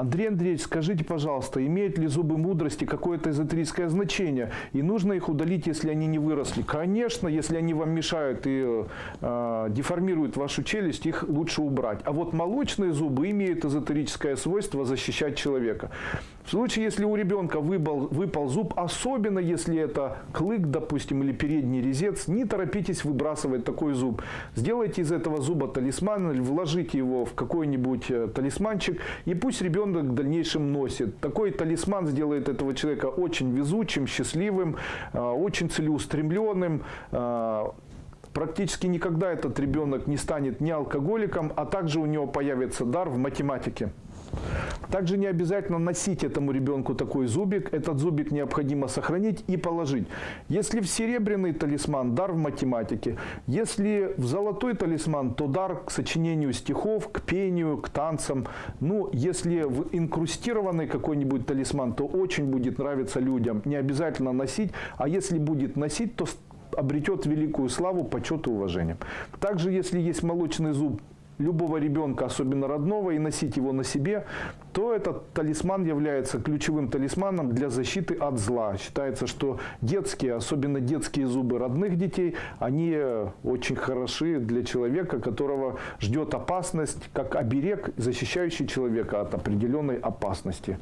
Андрей Андреевич, скажите, пожалуйста, имеют ли зубы мудрости какое-то эзотерическое значение? И нужно их удалить, если они не выросли? Конечно, если они вам мешают и э, деформируют вашу челюсть, их лучше убрать. А вот молочные зубы имеют эзотерическое свойство защищать человека. В случае, если у ребенка выпал, выпал зуб, особенно если это клык, допустим, или передний резец, не торопитесь выбрасывать такой зуб. Сделайте из этого зуба талисман или вложите его в какой-нибудь э, талисманчик, и пусть ребенок в дальнейшем носит. Такой талисман сделает этого человека очень везучим, счастливым, э, очень целеустремленным, э, практически никогда этот ребенок не станет ни алкоголиком, а также у него появится дар в математике. Также не обязательно носить этому ребенку такой зубик. Этот зубик необходимо сохранить и положить. Если в серебряный талисман, дар в математике. Если в золотой талисман, то дар к сочинению стихов, к пению, к танцам. Ну, если в инкрустированный какой-нибудь талисман, то очень будет нравиться людям. Не обязательно носить, а если будет носить, то обретет великую славу, почет и уважение. Также, если есть молочный зуб любого ребенка, особенно родного, и носить его на себе, то этот талисман является ключевым талисманом для защиты от зла. Считается, что детские, особенно детские зубы родных детей, они очень хороши для человека, которого ждет опасность, как оберег, защищающий человека от определенной опасности.